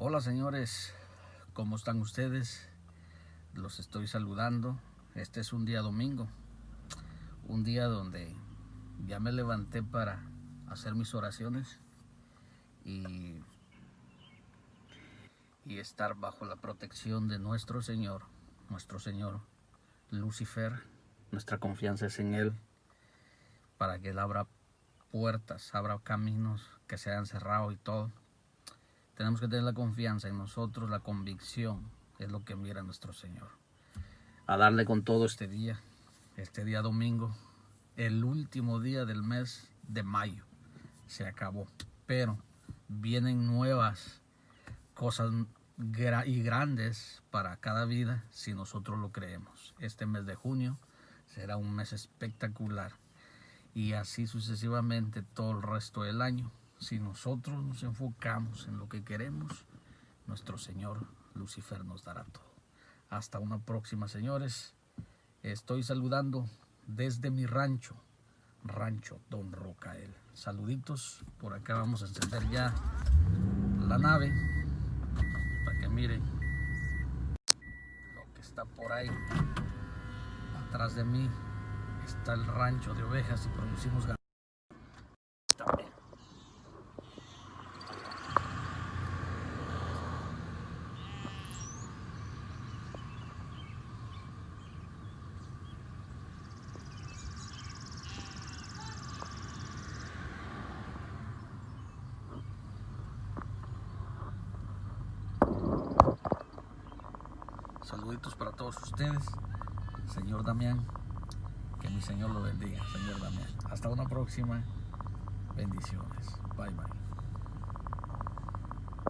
Hola señores, ¿cómo están ustedes? Los estoy saludando. Este es un día domingo, un día donde ya me levanté para hacer mis oraciones y, y estar bajo la protección de nuestro Señor, nuestro Señor Lucifer. Nuestra confianza es en Él para que Él abra puertas, abra caminos que se hayan cerrado y todo. Tenemos que tener la confianza en nosotros, la convicción es lo que mira nuestro Señor. A darle con todo este día, este día domingo, el último día del mes de mayo. Se acabó. Pero vienen nuevas cosas y grandes para cada vida si nosotros lo creemos. Este mes de junio será un mes espectacular y así sucesivamente todo el resto del año. Si nosotros nos enfocamos en lo que queremos, nuestro Señor Lucifer nos dará todo. Hasta una próxima, señores. Estoy saludando desde mi rancho, Rancho Don Rocael. Saluditos, por acá vamos a encender ya la nave para que miren lo que está por ahí. Atrás de mí está el rancho de ovejas y producimos ganado. Saluditos para todos ustedes. Señor Damián, que mi Señor lo bendiga, Señor Damián. Hasta una próxima. Bendiciones. Bye bye.